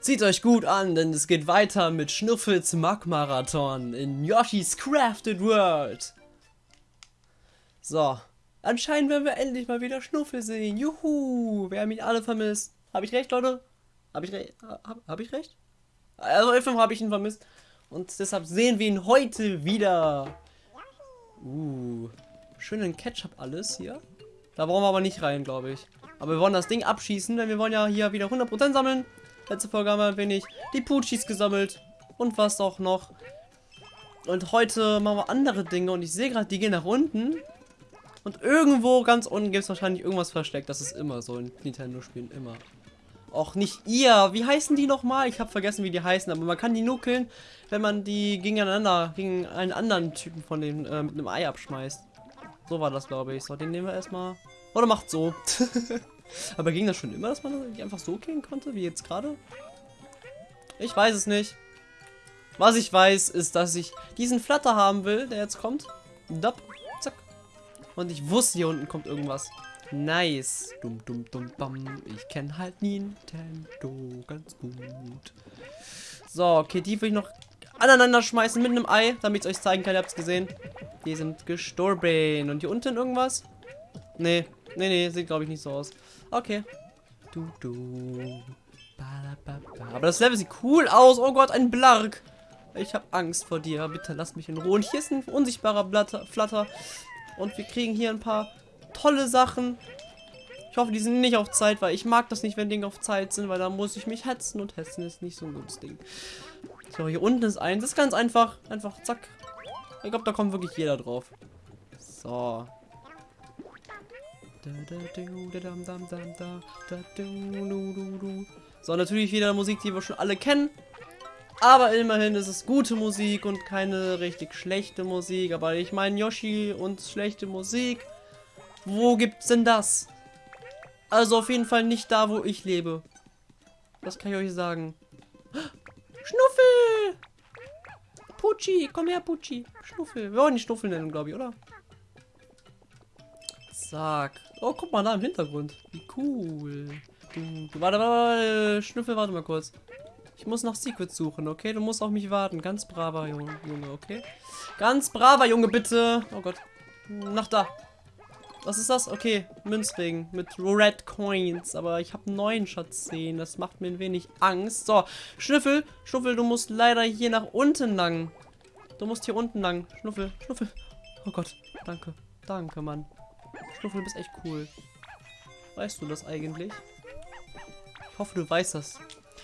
Zieht euch gut an, denn es geht weiter mit Schnuffels Mag-Marathon in Yoshi's Crafted World. So, anscheinend werden wir endlich mal wieder Schnuffel sehen. Juhu, wir haben ihn alle vermisst. Habe ich recht, Leute? Habe ich, re hab, hab ich recht? Also, F5 habe ich ihn vermisst. Und deshalb sehen wir ihn heute wieder. Uh, schönen Ketchup alles hier. Da brauchen wir aber nicht rein, glaube ich. Aber wir wollen das Ding abschießen, denn wir wollen ja hier wieder 100% sammeln. Letzte Folge haben wir ein wenig die Puchis gesammelt. Und was auch noch. Und heute machen wir andere Dinge. Und ich sehe gerade, die gehen nach unten. Und irgendwo ganz unten gibt es wahrscheinlich irgendwas versteckt. Das ist immer so in Nintendo-Spielen. Immer. Auch nicht ihr. Wie heißen die nochmal? Ich habe vergessen, wie die heißen. Aber man kann die nuckeln, wenn man die gegeneinander, gegen einen anderen Typen von dem äh, mit einem Ei abschmeißt. So war das, glaube ich. So, den nehmen wir erstmal. Oder macht so. Aber ging das schon immer, dass man einfach so killen konnte, wie jetzt gerade? Ich weiß es nicht. Was ich weiß, ist, dass ich diesen Flatter haben will, der jetzt kommt. Dop, zack. Und ich wusste, hier unten kommt irgendwas. Nice. Dum, dum, dum, bam. Ich kenne halt Nintendo ganz gut. So, okay, die will ich noch aneinander schmeißen mit einem Ei, damit ich euch zeigen kann. Ihr habt es gesehen. Die sind gestorben. Und hier unten irgendwas? Nee, nee, nee, sieht glaube ich nicht so aus. Okay. Du, du. Aber das Level sieht cool aus. Oh Gott, ein Blark. Ich habe Angst vor dir. Bitte lass mich in Ruhe. Und hier ist ein unsichtbarer Blatter, Flatter. Und wir kriegen hier ein paar tolle Sachen. Ich hoffe, die sind nicht auf Zeit, weil ich mag das nicht, wenn Dinge auf Zeit sind, weil da muss ich mich hetzen und hetzen ist nicht so ein gutes Ding. So, hier unten ist eins. Das ist ganz einfach. Einfach zack. Ich glaube, da kommt wirklich jeder drauf. So. So, natürlich wieder Musik, die wir schon alle kennen. Aber immerhin ist es gute Musik und keine richtig schlechte Musik. Aber ich meine, Yoshi und schlechte Musik. Wo gibt's denn das? Also auf jeden Fall nicht da, wo ich lebe. Das kann ich euch sagen. Schnuffel! Pucci, komm her, Pucci. Schnuffel. Wir wollen die Schnuffel nennen, glaube ich, oder? Zack. Oh, guck mal da im Hintergrund. Wie cool. Du, warte, warte, Schnüffel, warte mal kurz. Ich muss nach Secrets suchen, okay? Du musst auf mich warten. Ganz braver Junge, okay? Ganz braver Junge, bitte. Oh Gott. Nach da. Was ist das? Okay, Münzring mit Red Coins. Aber ich habe neuen Schatz sehen. Das macht mir ein wenig Angst. So, Schnüffel. Schnuffel, du musst leider hier nach unten lang. Du musst hier unten lang. Schnuffel, Schnuffel. Oh Gott, danke. Danke, Mann. Schnuffel, du bist echt cool. Weißt du das eigentlich? Ich hoffe, du weißt das.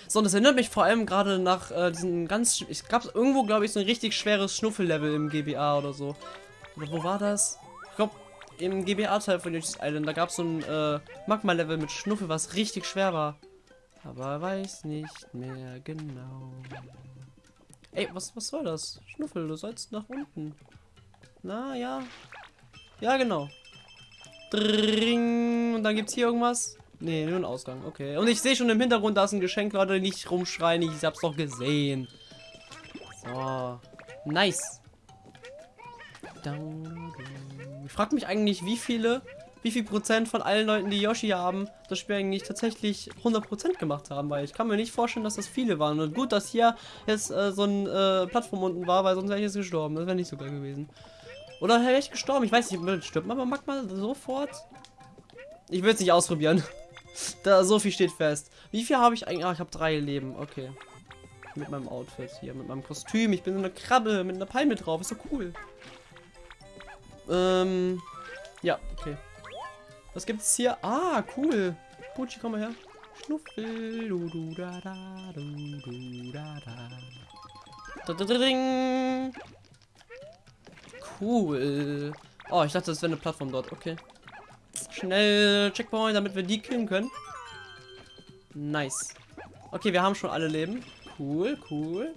So, und das erinnert mich vor allem gerade nach äh, diesen ganz... Ich gab irgendwo, glaube ich, so ein richtig schweres Schnuffel-Level im GBA oder so. Oder wo war das? Ich glaube, im GBA-Teil von Yoshi's Island, da gab es so ein äh, Magma-Level mit Schnuffel, was richtig schwer war. Aber weiß nicht mehr genau. Ey, was, was soll das? Schnuffel, du sollst nach unten. Na, ja. Ja, genau. Dring. Und dann gibt es hier irgendwas. Nee, nur ein Ausgang. Okay. Und ich sehe schon im Hintergrund, da ist ein Geschenk, Leute. Nicht rumschreien. Ich hab's doch gesehen. So. Nice. Ich frage mich eigentlich, wie viele, wie viel Prozent von allen Leuten, die Yoshi haben, das Spiel eigentlich tatsächlich 100% gemacht haben, weil ich kann mir nicht vorstellen, dass das viele waren. Und gut, dass hier jetzt äh, so ein äh, Plattform unten war, weil sonst wäre ich jetzt gestorben. Das wäre nicht so geil gewesen. Oder wäre ich gestorben? Ich weiß nicht, stirbt man aber Magma sofort? Ich will es nicht ausprobieren. da so viel steht fest. Wie viel habe ich eigentlich? Ah, ich habe drei Leben. Okay. Mit meinem Outfit hier, mit meinem Kostüm. Ich bin so eine Krabbe mit einer Palme drauf. Ist so cool. Ähm. Ja, okay. Was gibt es hier? Ah, cool. Pucci, komm mal her. Schnuffel. Du, du, da, da, du, du, da, da. Da, da, da, ding. Cool. Oh, ich dachte, das wäre eine Plattform dort. Okay. Schnell Checkpoint, damit wir die killen können. Nice. Okay, wir haben schon alle Leben. Cool, cool.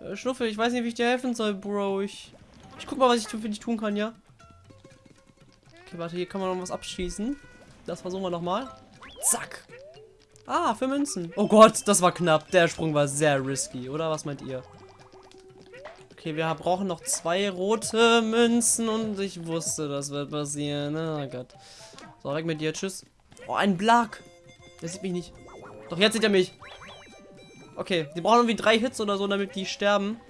Äh, Schnuffel, ich weiß nicht, wie ich dir helfen soll, Bro. Ich, ich guck mal, was ich für dich tun kann, ja? Okay, warte, hier kann man noch was abschießen. Das versuchen wir nochmal. Zack. Ah, für Münzen. Oh Gott, das war knapp. Der Sprung war sehr risky, oder? Was meint ihr? Okay, wir brauchen noch zwei rote Münzen und ich wusste, das wird passieren. Oh Gott. So, weg mit dir. Tschüss. Oh, ein Blag. Der sieht mich nicht. Doch, jetzt sieht er mich. Okay, die brauchen irgendwie drei Hits oder so, damit die sterben.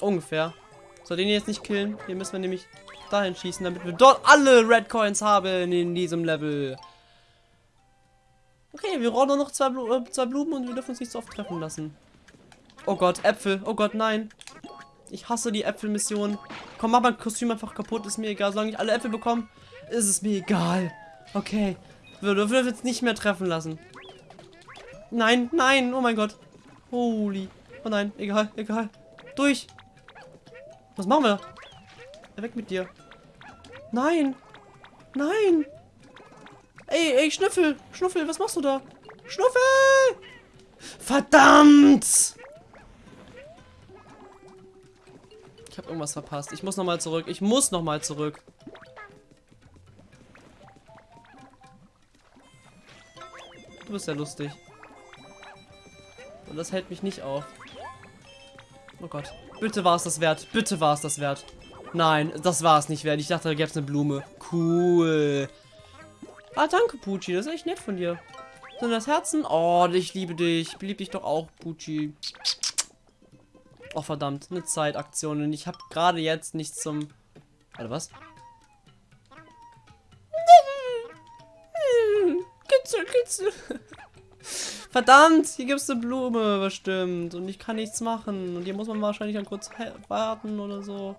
Ungefähr. So, den jetzt nicht killen. Hier müssen wir nämlich dahin schießen, damit wir dort alle Red Coins haben in diesem Level. Okay, wir brauchen nur noch zwei, Blu äh, zwei Blumen und wir dürfen uns nicht so oft treffen lassen. Oh Gott, Äpfel. Oh Gott, nein. Ich hasse die Äpfelmission. Komm, mach mein Kostüm einfach kaputt. Ist mir egal. Solange ich alle Äpfel bekomme, ist es mir egal. Okay. Wir dürfen jetzt nicht mehr treffen lassen. Nein, nein. Oh mein Gott. Holy. Oh nein. Egal, egal. Durch. Was machen wir? Weg mit dir. Nein. Nein. Ey, ey, Schnüffel. Schnuffel, was machst du da? Schnuffel! Verdammt! Ich habe irgendwas verpasst. Ich muss nochmal zurück. Ich muss nochmal zurück. Du bist ja lustig. Und das hält mich nicht auf. Oh Gott. Bitte war es das wert. Bitte war es das wert. Nein, das war es nicht wert. Ich dachte, da gäbe es eine Blume. Cool. Ah, danke, Pucci. Das ist echt nett von dir. Sind das Herzen? Oh, ich liebe dich. Ich liebe dich doch auch, Pucci. Oh, verdammt. Eine Zeitaktion. Und ich habe gerade jetzt nichts zum... Warte, was? Kitzel, kitzel. Verdammt, hier gibt es eine Blume bestimmt. Und ich kann nichts machen. Und hier muss man wahrscheinlich dann kurz warten oder so.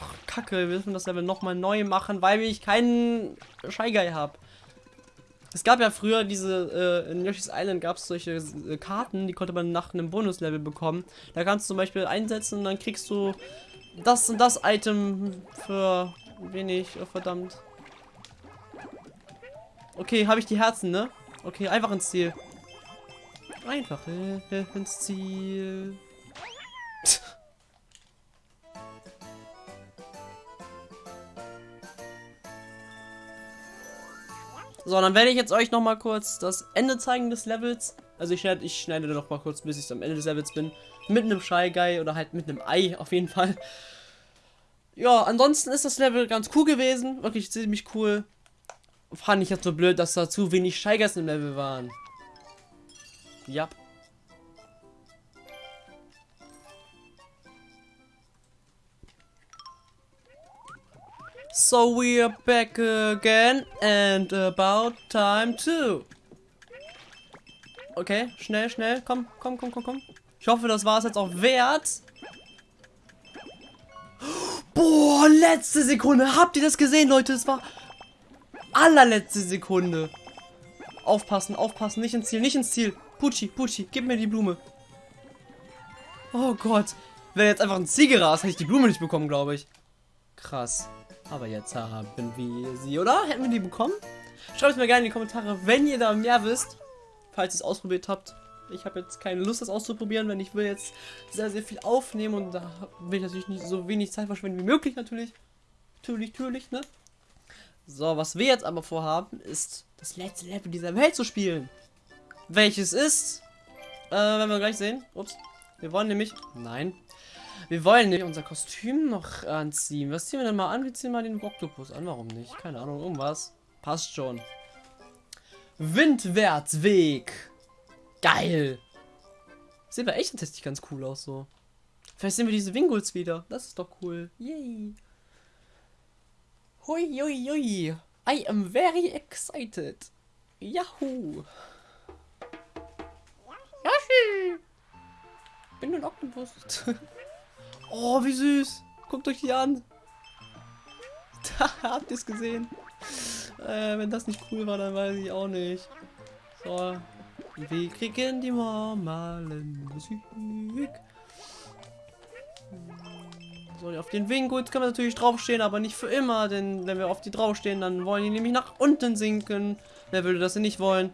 Oh, Kacke, wir müssen das Level nochmal neu machen, weil ich keinen Guy habe. Es gab ja früher diese, äh, in Yoshi's Island gab es solche äh, Karten, die konnte man nach einem Bonuslevel bekommen. Da kannst du zum Beispiel einsetzen und dann kriegst du das und das Item für wenig, oh, verdammt. Okay, habe ich die Herzen, ne? Okay, einfach ins Ziel. Einfach ins Ziel. So, dann werde ich jetzt euch noch mal kurz das Ende zeigen des Levels. Also ich schneide, ich schneide noch mal kurz, bis ich am Ende des Levels bin. Mit einem Shy Guy oder halt mit einem Ei auf jeden Fall. Ja, ansonsten ist das Level ganz cool gewesen. Wirklich ziemlich cool. Fand ich jetzt so blöd, dass da zu wenig Shy Guys im Level waren. Ja. So we're back again and about time too. Okay, schnell, schnell. Komm, komm, komm, komm, komm. Ich hoffe, das war es jetzt auch wert. Boah, letzte Sekunde. Habt ihr das gesehen, Leute? Es war allerletzte Sekunde. Aufpassen, aufpassen. Nicht ins Ziel, nicht ins Ziel. Pucci, Pucci, gib mir die Blume. Oh Gott. Wäre jetzt einfach ein Ziel gerast, hätte ich die Blume nicht bekommen, glaube ich. Krass. Aber jetzt haben wir sie, oder? Hätten wir die bekommen? Schreibt es mir gerne in die Kommentare, wenn ihr da mehr wisst. Falls ihr es ausprobiert habt. Ich habe jetzt keine Lust, das auszuprobieren, wenn ich will jetzt sehr, sehr viel aufnehmen und da will ich natürlich nicht so wenig Zeit verschwenden wie möglich natürlich. Natürlich, natürlich, ne? So, was wir jetzt aber vorhaben, ist das letzte Level dieser Welt zu spielen. Welches ist, äh, werden wir gleich sehen. Ups. Wir wollen nämlich, nein, wir wollen nicht unser Kostüm noch anziehen. Was ziehen wir denn mal an? Wir ziehen mal den Oktopus an. Warum nicht? Keine Ahnung, irgendwas. Passt schon. Windwärtsweg. Geil. Sieht aber echt tatsächlich ganz cool aus so. Vielleicht sehen wir diese Winguls wieder. Das ist doch cool. Yay. Hui, hui, hui. I am very excited. Yahoo. Yoshi. Bin ein Oktopus. Oh, wie süß. Guckt euch die an. Da habt ihr es gesehen. Äh, wenn das nicht cool war, dann weiß ich auch nicht. So. Wir kriegen die normalen Musik. So, auf den Winggut können wir natürlich draufstehen, aber nicht für immer, denn wenn wir auf die draufstehen, dann wollen die nämlich nach unten sinken. Wer würde das denn nicht wollen?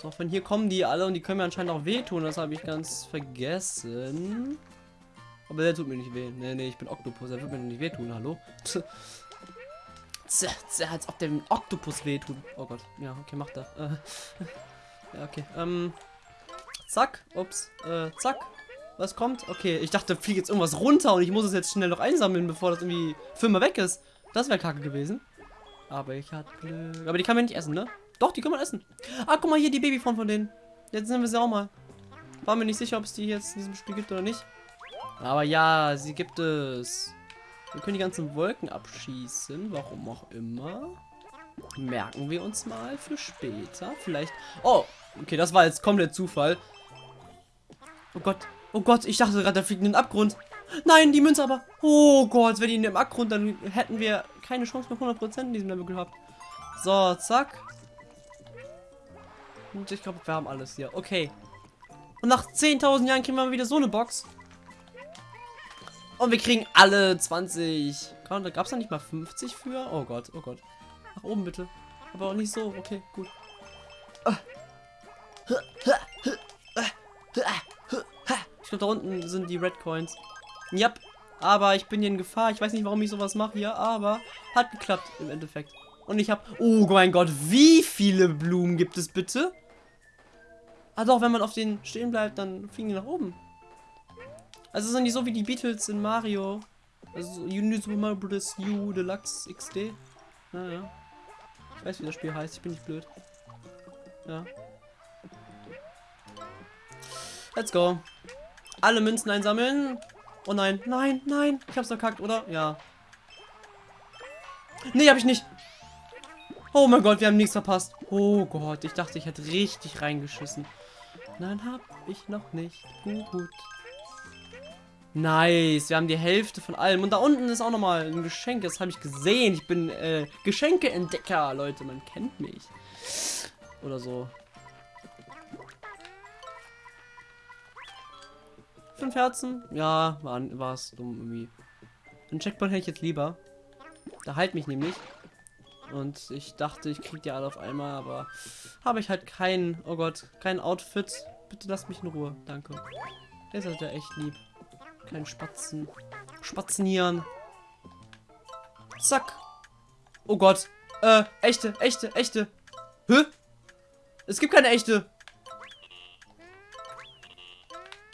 So, von hier kommen die alle und die können mir anscheinend auch wehtun, das habe ich ganz vergessen. Aber der tut mir nicht weh. Nee, nee, ich bin Oktopus. Der wird mir nicht wehtun. Hallo? Als ob der Oktopus wehtut. Oh Gott. Ja, okay, macht er. Äh, ja, okay. Ähm. Zack. Ups. Äh, zack. Was kommt? Okay, ich dachte, fliegt jetzt irgendwas runter und ich muss es jetzt schnell noch einsammeln, bevor das irgendwie immer weg ist. Das wäre kacke gewesen. Aber ich hatte Glück. Aber die kann man nicht essen, ne? Doch, die kann man essen. Ah, guck mal hier, die Babyform von denen. Jetzt nehmen wir sie auch mal. War mir nicht sicher, ob es die jetzt in diesem Spiel gibt oder nicht. Aber ja, sie gibt es. Wir können die ganzen Wolken abschießen, warum auch immer. Merken wir uns mal für später. Vielleicht. Oh, okay, das war jetzt komplett Zufall. Oh Gott, oh Gott, ich dachte gerade, da fliegt ein Abgrund. Nein, die Münze aber. Oh Gott, wenn die in dem Abgrund, dann hätten wir keine Chance mehr 100% in diesem Level gehabt. So, zack. Und ich glaube, wir haben alles hier. Okay. Und nach 10.000 Jahren kriegen wir wieder so eine Box. Und wir kriegen alle 20. Gab es da nicht mal 50 für? Oh Gott, oh Gott. Nach oben bitte. Aber auch nicht so. Okay, gut. Ich glaube, da unten sind die Red Coins. Yep. Aber ich bin hier in Gefahr. Ich weiß nicht, warum ich sowas mache hier, aber hat geklappt im Endeffekt. Und ich habe... Oh mein Gott, wie viele Blumen gibt es bitte? Ah doch, wenn man auf den stehen bleibt, dann fliegen die nach oben. Also ist nicht so wie die Beatles in Mario. Also Uni Super Mario Bros. U Deluxe XD. Naja. Ich weiß, wie das Spiel heißt. Ich bin nicht blöd. Ja. Let's go. Alle Münzen einsammeln. Oh nein, nein, nein. Ich hab's verkackt, oder? Ja. Nee, hab ich nicht. Oh mein Gott, wir haben nichts verpasst. Oh Gott, ich dachte, ich hätte richtig reingeschissen. Nein, hab ich noch nicht. Gut. Nice, wir haben die Hälfte von allem. Und da unten ist auch nochmal ein Geschenk. Das habe ich gesehen. Ich bin äh, Geschenkeentdecker, Leute. Man kennt mich. Oder so. Fünf Herzen? Ja, war es dumm irgendwie. Ein Checkpoint hätte ich jetzt lieber. Da halt mich nämlich. Und ich dachte, ich krieg die alle auf einmal, aber habe ich halt kein, oh Gott, kein Outfit. Bitte lasst mich in Ruhe. Danke. Der ist halt ja echt lieb. Kein Spatzen. Spatzenieren. Zack. Oh Gott. Äh, echte, echte, echte. Hä? Es gibt keine echte.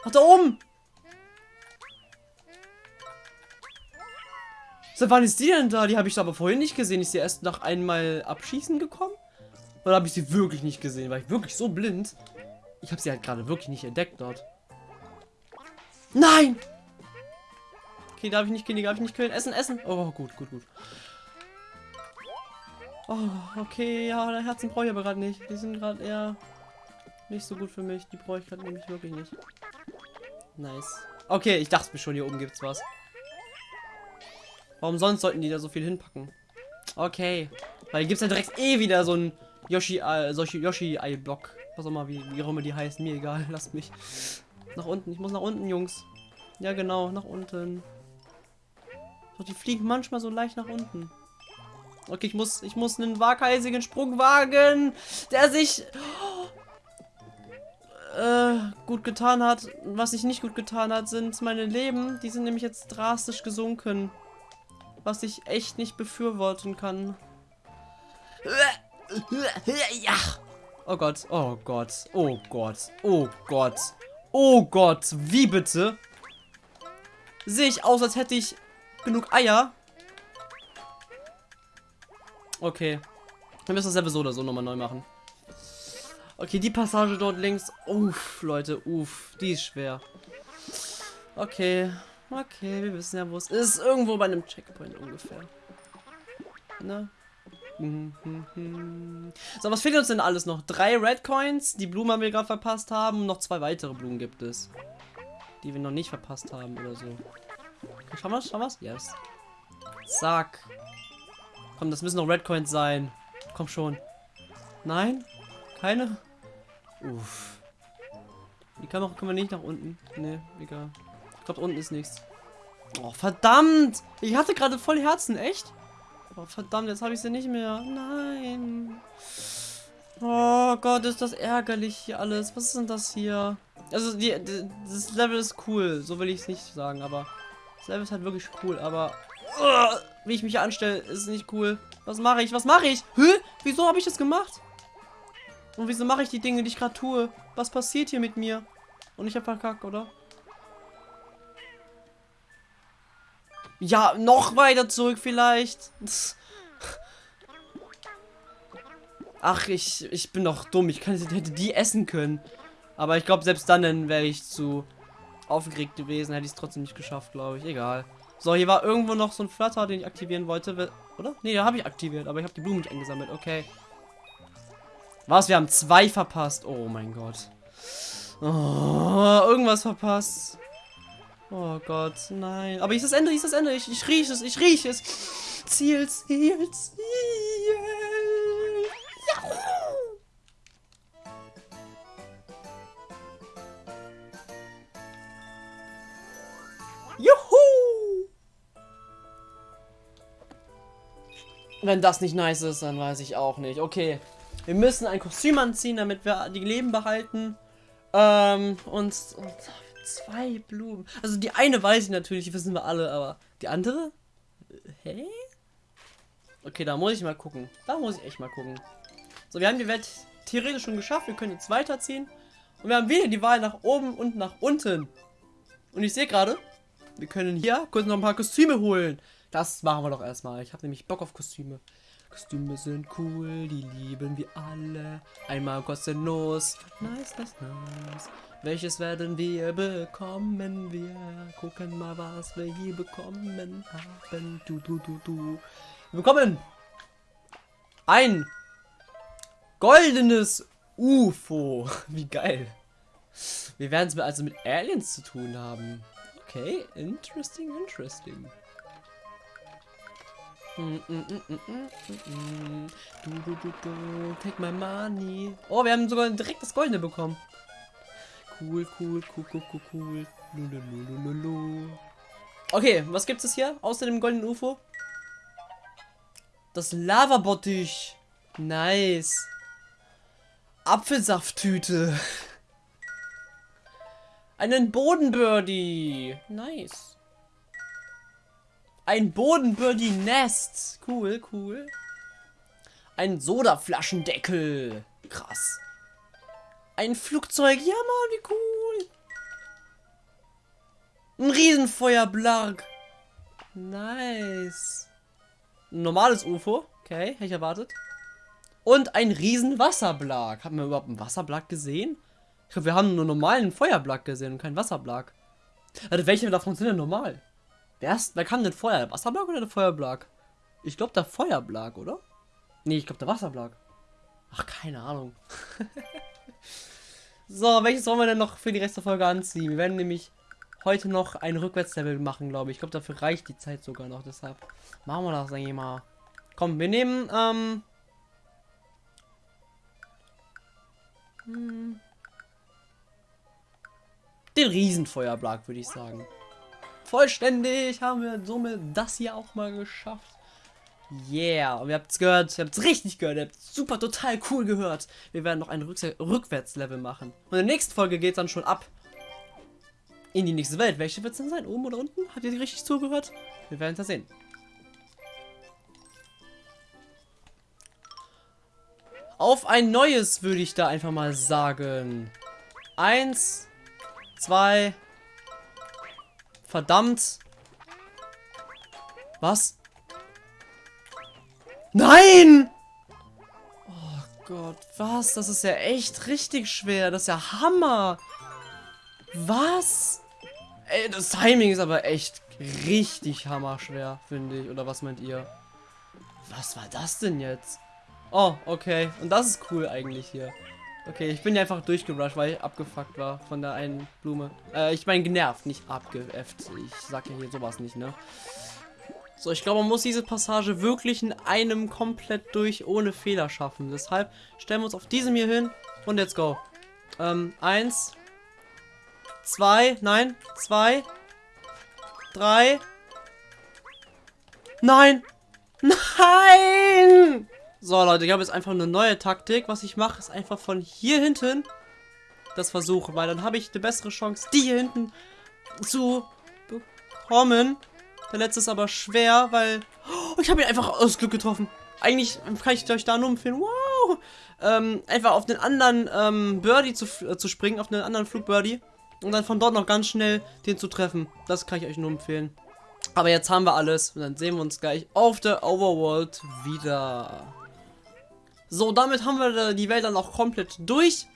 Ach, da oben. Seit wann ist die denn da? Die habe ich aber vorhin nicht gesehen. Ist sie erst nach einmal abschießen gekommen? Oder habe ich sie wirklich nicht gesehen? War ich wirklich so blind? Ich habe sie halt gerade wirklich nicht entdeckt dort. Nein! Okay, darf ich nicht killen, darf ich nicht killen. Essen, essen. Oh, gut, gut, gut. Oh, okay, ja, der Herzen brauche ich aber gerade nicht. Die sind gerade eher nicht so gut für mich. Die brauche ich gerade nämlich wirklich nicht. Nice. Okay, ich dachte mir schon, hier oben gibt es was. Warum sonst sollten die da so viel hinpacken? Okay. Weil hier gibt es ja direkt eh wieder so ein Yoshi, äh, solche Yoshi-Ei-Block. Was auch immer, wie, wie auch immer die heißen. Mir egal, lasst mich. Nach unten. Ich muss nach unten, Jungs. Ja, genau, nach unten. Doch die fliegen manchmal so leicht nach unten. Okay, ich muss, ich muss einen waghalsigen Sprung wagen, der sich äh, gut getan hat. Was sich nicht gut getan hat, sind meine Leben. Die sind nämlich jetzt drastisch gesunken. Was ich echt nicht befürworten kann. Ja. Oh Gott, oh Gott, oh Gott, oh Gott, oh Gott, wie bitte? Sehe ich aus, als hätte ich genug Eier. Okay. Wir müssen das selber so oder so nochmal neu machen. Okay, die Passage dort links. Uff, Leute, uff. Die ist schwer. Okay. Okay, wir wissen ja, wo es ist. Irgendwo bei einem Checkpoint ungefähr. Ne? So, was fehlt uns denn alles noch? Drei Red Coins, die Blumen haben wir gerade verpasst haben. Noch zwei weitere Blumen gibt es. Die wir noch nicht verpasst haben oder so. Schauen wir Schauen wir Yes. Zack. Komm, das müssen noch Red Coins sein. Komm schon. Nein? Keine? Uff. Die Kamera können wir nicht nach unten. Ne, egal. Ich glaube, unten ist nichts. Oh, verdammt! Ich hatte gerade voll Herzen, echt? Oh, verdammt, jetzt habe ich sie nicht mehr. Nein. Oh Gott, ist das ärgerlich hier alles. Was ist denn das hier? Also, die, die das Level ist cool. So will ich es nicht sagen, aber Level ist halt wirklich cool, aber uh, wie ich mich hier anstelle, ist nicht cool. Was mache ich? Was mache ich? Hä? Wieso habe ich das gemacht? Und wieso mache ich die Dinge, die ich gerade tue? Was passiert hier mit mir? Und ich habe verkackt, oder? Ja, noch weiter zurück vielleicht. Ach, ich, ich bin doch dumm. Ich kann, hätte die essen können. Aber ich glaube, selbst dann wäre ich zu aufgeregt gewesen, hätte ich es trotzdem nicht geschafft, glaube ich. Egal. So, hier war irgendwo noch so ein Flutter, den ich aktivieren wollte. Oder? Nee, da habe ich aktiviert, aber ich habe die Blumen nicht eingesammelt. Okay. Was? Wir haben zwei verpasst. Oh mein Gott. Oh, irgendwas verpasst. Oh Gott, nein. Aber ist das Ende, ist das Ende. Ich, ich rieche es, ich rieche es. Ziel, Ziel, Ziel. Wenn das nicht nice ist, dann weiß ich auch nicht. Okay. Wir müssen ein Kostüm anziehen, damit wir die Leben behalten. Ähm, und, und zwei Blumen. Also die eine weiß ich natürlich, wissen wir alle, aber die andere? Hä? Okay, da muss ich mal gucken. Da muss ich echt mal gucken. So, wir haben die Welt theoretisch schon geschafft. Wir können jetzt weiterziehen. Und wir haben wieder die Wahl nach oben und nach unten. Und ich sehe gerade, wir können hier kurz noch ein paar Kostüme holen. Das machen wir doch erstmal. Ich habe nämlich Bock auf Kostüme. Kostüme sind cool, die lieben wir alle. Einmal kostenlos. Nice, nice, nice. Welches werden wir bekommen? Wir gucken mal, was wir hier bekommen haben. Du, du, du, du. Wir bekommen ein goldenes UFO. Wie geil. Wir werden es also mit Aliens zu tun haben. Okay, interesting, interesting. Take my money. Oh, wir haben sogar direkt das Goldene bekommen. Cool, cool, cool, cool, cool, cool. Okay, was gibt es hier außer dem goldenen UFO? Das Lavabottich. Nice. Apfelsafttüte. Einen Bodenbirdie. Nice. Ein Bodenbirdie-Nest. Cool, cool. Ein Sodaflaschendeckel. Krass. Ein Flugzeug. Ja, Mann, wie cool. Ein Riesenfeuerblag. Nice. Ein normales UFO. Okay, hätte ich erwartet. Und ein Riesenwasserblag. Haben wir überhaupt einen Wasserblag gesehen? Ich glaube, wir haben nur normalen Feuerblag gesehen und keinen Wasserblag. Also welche davon sind denn normal? Wer, ist, wer kann denn Feuer? Der Wasserblag oder der Feuerblag? Ich glaube der Feuerblag, oder? Nee, ich glaube der Wasserblag. Ach, keine Ahnung. so, welches wollen wir denn noch für die Rest der Folge anziehen? Wir werden nämlich heute noch ein Rückwärtslevel machen, glaube ich. Ich glaube, dafür reicht die Zeit sogar noch. Deshalb machen wir das eigentlich mal. Komm, wir nehmen, ähm... Hm, den Riesenfeuerblag, würde ich sagen. Vollständig haben wir somit das hier auch mal geschafft. Yeah, und ihr habt es gehört, ihr habt es richtig gehört, ihr habt super total cool gehört. Wir werden noch ein Rück Rückwärtslevel machen. Und in der nächsten Folge geht es dann schon ab in die nächste Welt. Welche wird es denn sein? Oben oder unten? Habt ihr richtig zugehört? Wir werden es ja sehen. Auf ein neues würde ich da einfach mal sagen. Eins, zwei. Verdammt. Was? Nein! Oh Gott, was? Das ist ja echt richtig schwer. Das ist ja Hammer. Was? Ey, das Timing ist aber echt richtig hammerschwer, finde ich. Oder was meint ihr? Was war das denn jetzt? Oh, okay. Und das ist cool eigentlich hier. Okay, ich bin ja einfach durchgerusht, weil ich abgefuckt war von der einen Blume. Äh, ich meine genervt, nicht abgeäfft. Ich sag ja hier sowas nicht, ne? So, ich glaube, man muss diese Passage wirklich in einem komplett durch ohne Fehler schaffen. Deshalb stellen wir uns auf diesem hier hin und let's go. Ähm, eins, zwei, nein, zwei, drei, nein, nein! So, Leute, ich habe jetzt einfach eine neue Taktik. Was ich mache, ist einfach von hier hinten das versuchen, weil dann habe ich eine bessere Chance, die hier hinten zu bekommen. Der letzte ist aber schwer, weil... Oh, ich habe ihn einfach aus Glück getroffen. Eigentlich kann ich euch da nur empfehlen, wow, ähm, einfach auf den anderen ähm, Birdie zu, äh, zu springen, auf einen anderen Flugbirdie. Und dann von dort noch ganz schnell den zu treffen. Das kann ich euch nur empfehlen. Aber jetzt haben wir alles und dann sehen wir uns gleich auf der Overworld wieder. So, damit haben wir die Welt dann auch komplett durch.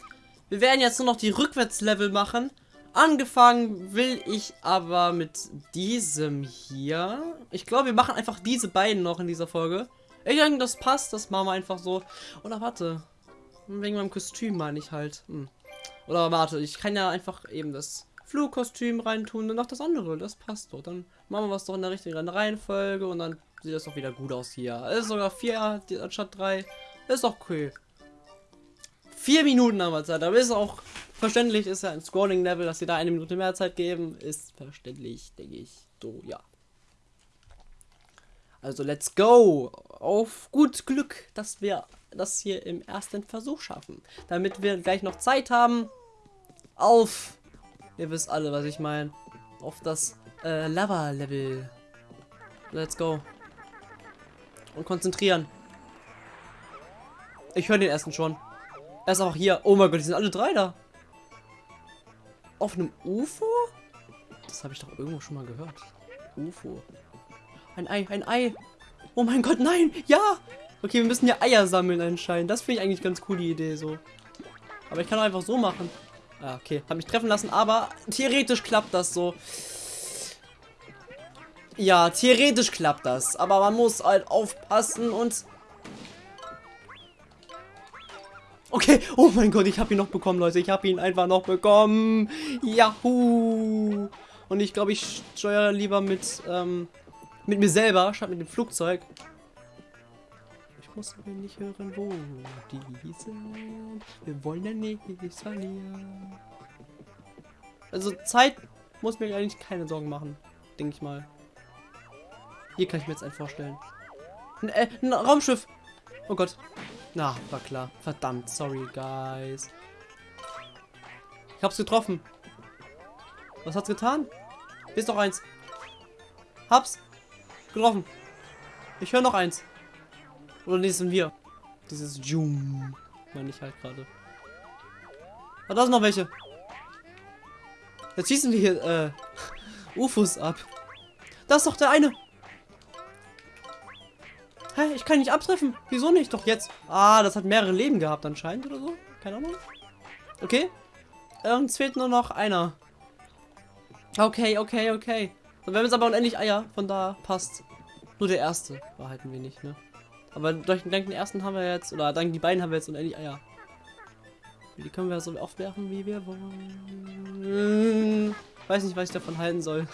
Wir werden jetzt nur noch die Rückwärtslevel machen. Angefangen will ich aber mit diesem hier. Ich glaube, wir machen einfach diese beiden noch in dieser Folge. Ich denke, das passt. Das machen wir einfach so. Oder warte. Wegen meinem Kostüm meine ich halt. Hm. Oder warte, ich kann ja einfach eben das Flugkostüm reintun und noch das andere. Das passt doch. Dann machen wir was doch in der richtigen Reihenfolge und dann sieht das doch wieder gut aus hier. Es ist sogar vier anstatt drei. Ist doch cool. Vier Minuten haben wir Zeit, aber ist auch verständlich, ist ja ein Scrolling-Level, dass sie da eine Minute mehr Zeit geben, ist verständlich, denke ich. So, ja. Also, let's go! Auf gut Glück, dass wir das hier im ersten Versuch schaffen. Damit wir gleich noch Zeit haben auf, ihr wisst alle, was ich meine, auf das äh, Lava-Level. Let's go. Und konzentrieren. Ich höre den ersten schon. Er ist auch hier. Oh mein Gott, die sind alle drei da. Auf einem UFO? Das habe ich doch irgendwo schon mal gehört. UFO. Ein Ei, ein Ei. Oh mein Gott, nein. Ja. Okay, wir müssen ja Eier sammeln anscheinend. Das finde ich eigentlich ganz coole Idee so. Aber ich kann auch einfach so machen. Ah, okay. Hab mich treffen lassen, aber theoretisch klappt das so. Ja, theoretisch klappt das. Aber man muss halt aufpassen und Okay, oh mein Gott, ich habe ihn noch bekommen, Leute. Ich habe ihn einfach noch bekommen. Yahoo! Und ich glaube, ich steuere lieber mit, ähm, mit mir selber, statt mit dem Flugzeug. Ich muss aber nicht hören, wo die sind. Wir wollen ja nichts verlieren. Also Zeit muss mir eigentlich keine Sorgen machen, denke ich mal. Hier kann ich mir jetzt einen vorstellen. Ein, äh, ein Raumschiff. Oh Gott. Na, war klar. Verdammt, sorry, guys. Ich hab's getroffen. Was hat's getan? Ist noch eins. Hab's. Getroffen. Ich höre noch eins. Oder nee, sind wir. Dieses Jum. Meine ich halt gerade. Ah, da sind noch welche. Jetzt schießen wir hier, äh, UFOs ab. Das ist doch der eine. Hä, ich kann nicht abtreffen. Wieso nicht? Doch jetzt. Ah, das hat mehrere Leben gehabt anscheinend oder so. Keine Ahnung. Okay. Uns fehlt nur noch einer. Okay, okay, okay. wir haben jetzt aber unendlich Eier. Von da passt. Nur der erste behalten wir nicht, ne? Aber durch dank den ersten haben wir jetzt, oder dank die beiden haben wir jetzt unendlich Eier. Die können wir so oft werfen, wie wir wollen. Weiß nicht, was ich davon halten soll.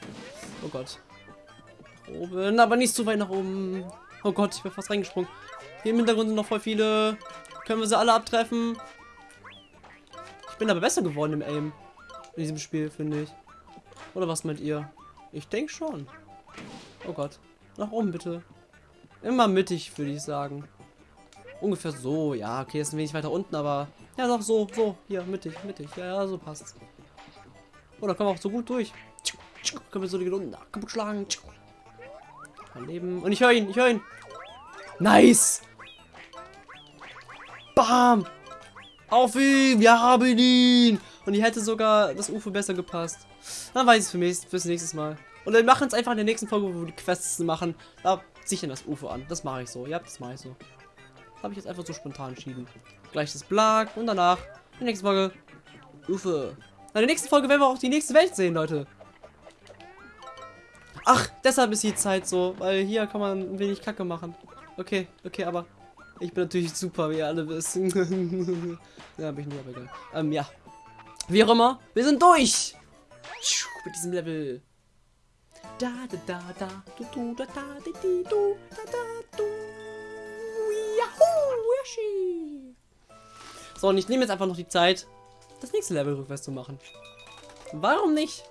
oh Gott. Nach oben, aber nicht zu weit nach oben. Oh Gott, ich bin fast reingesprungen. Hier im Hintergrund sind noch voll viele. Können wir sie alle abtreffen? Ich bin aber besser geworden im Aim. In diesem Spiel, finde ich. Oder was meint ihr? Ich denke schon. Oh Gott. Nach oben bitte. Immer mittig, würde ich sagen. Ungefähr so. Ja, okay, ist ein wenig weiter unten, aber... Ja, doch, so, so. Hier, mittig, mittig. Ja, ja, so passt. Oh, da kommen wir auch so gut durch. Können wir so die unten kaputt schlagen. Leben. Und ich höre ihn, ich höre ihn. Nice. Bam. Auf ihn. Wir haben ihn. Und die hätte sogar das UFO besser gepasst. Dann weiß ich es für mich fürs nächste Mal. Und dann machen es einfach in der nächsten Folge, wo wir die Quests machen. Da sichern das UFO an. Das mache ich so. Ja, das mache ich so. Habe ich jetzt einfach so spontan entschieden. Gleich das Blag und danach die nächste Folge UFO. In der nächsten Folge werden wir auch die nächste Welt sehen, Leute. Ach, deshalb ist die Zeit so, weil hier kann man ein wenig Kacke machen. Okay, okay, aber ich bin natürlich super, wie ihr alle wisst. ja, bin ich nur, aber egal. Ähm, ja. Wie auch immer, wir sind durch! Mit diesem Level. Da da da da du du da da di di du da da du Yahoo Yoshi. So, und ich nehme jetzt einfach noch die Zeit, das nächste Level rückwärts zu machen. Warum nicht?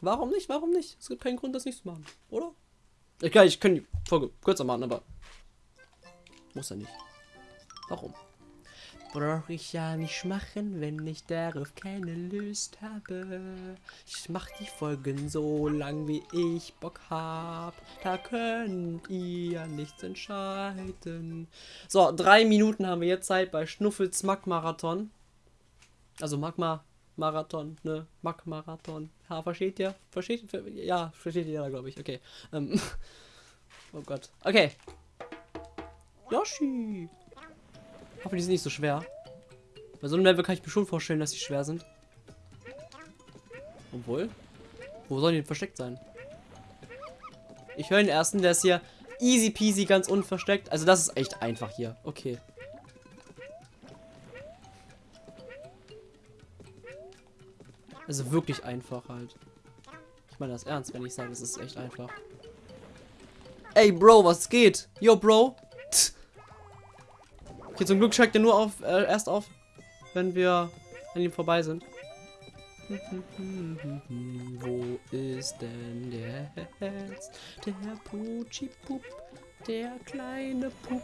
Warum nicht? Warum nicht? Es gibt keinen Grund, das nicht zu machen, oder? Ich kann, ich kann die Folge kürzer machen, aber muss er nicht. Warum? Brauche ich ja nicht machen, wenn ich darauf keine Lust habe. Ich mach die Folgen so lang, wie ich Bock hab. Da könnt ihr nichts entscheiden. So, drei Minuten haben wir jetzt Zeit bei Schnuffels Magmarathon. Also Magma Marathon, ne? Mag-Marathon. Ja, versteht ihr? Versteht ihr? Ja, versteht ihr glaube ich. Okay. Ähm. oh Gott. Okay. Yoshi. Hoffe, die sind nicht so schwer. Bei so einem Level kann ich mir schon vorstellen, dass sie schwer sind. Obwohl. Wo sollen die denn versteckt sein? Ich höre den ersten, der ist hier easy peasy, ganz unversteckt. Also das ist echt einfach hier. Okay. Also wirklich einfach halt. Ich meine das ernst, wenn ich sage, es ist echt einfach. Ey, Bro, was geht? Yo, Bro. Okay, zum Glück schreckt er nur auf, äh, erst auf, wenn wir an ihm vorbei sind. Wo ist denn der jetzt? Der Putschi-Pup, der kleine Pup.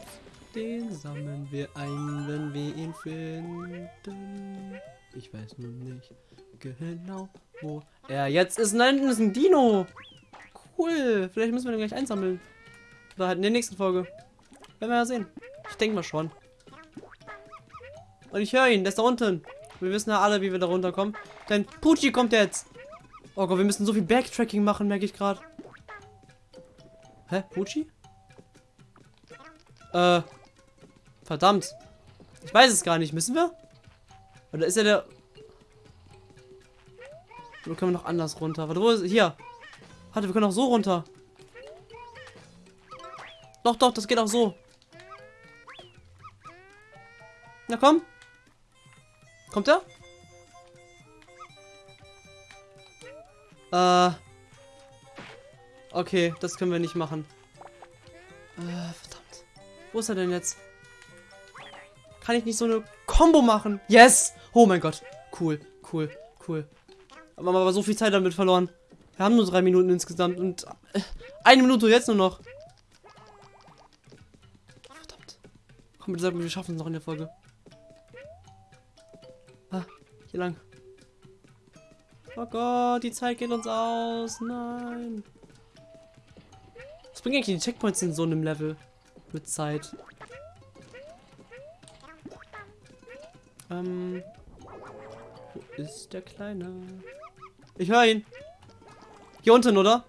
Den sammeln wir ein, wenn wir ihn finden. Ich weiß nur nicht genau, wo er jetzt ist. Nein, das ist ein Dino. Cool. Vielleicht müssen wir den gleich einsammeln. Oder halt in der nächsten Folge. Werden wir ja sehen. Ich denke mal schon. Und ich höre ihn, der ist da unten. Wir wissen ja alle, wie wir da runterkommen. Denn Pucci kommt jetzt. Oh Gott, wir müssen so viel Backtracking machen, merke ich gerade. Hä? Pucci? Äh. Verdammt. Ich weiß es gar nicht. Müssen wir? Oder ist er der... Oder können wir noch anders runter? Warte, wo ist... Hier. Warte, wir können auch so runter. Doch, doch, das geht auch so. Na komm. Kommt er? Äh. Okay, das können wir nicht machen. Äh, verdammt. Wo ist er denn jetzt? Kann ich nicht so eine Combo machen? Yes! Oh mein Gott. Cool, cool, cool. Aber haben aber so viel Zeit damit verloren. Wir haben nur drei Minuten insgesamt und äh, eine Minute jetzt nur noch. Verdammt. Komm, bitte sag mir, wir schaffen es noch in der Folge. Hier lang. Oh Gott, die Zeit geht uns aus. Nein. Was bringen eigentlich die Checkpoints in so einem Level? Mit Zeit. Ähm. Wo ist der Kleine? Ich höre ihn. Hier unten, oder?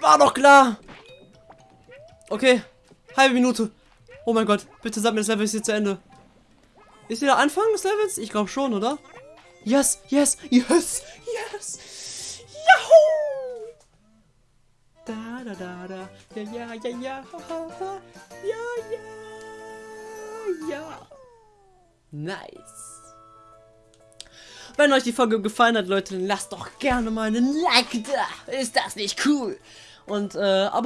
War doch klar. Okay. Halbe Minute. Oh mein Gott. Bitte sag mir, das Level ist hier zu Ende. Ist wieder Anfang des Levels? Ich glaube schon, oder? Yes, yes, yes, yes. Yahoo! Da, da, da, da. Ja, ja, ja, ja. Ja, ja. Ja. Nice. Wenn euch die Folge gefallen hat, Leute, dann lasst doch gerne mal einen Like da. Ist das nicht cool? Und, äh, aber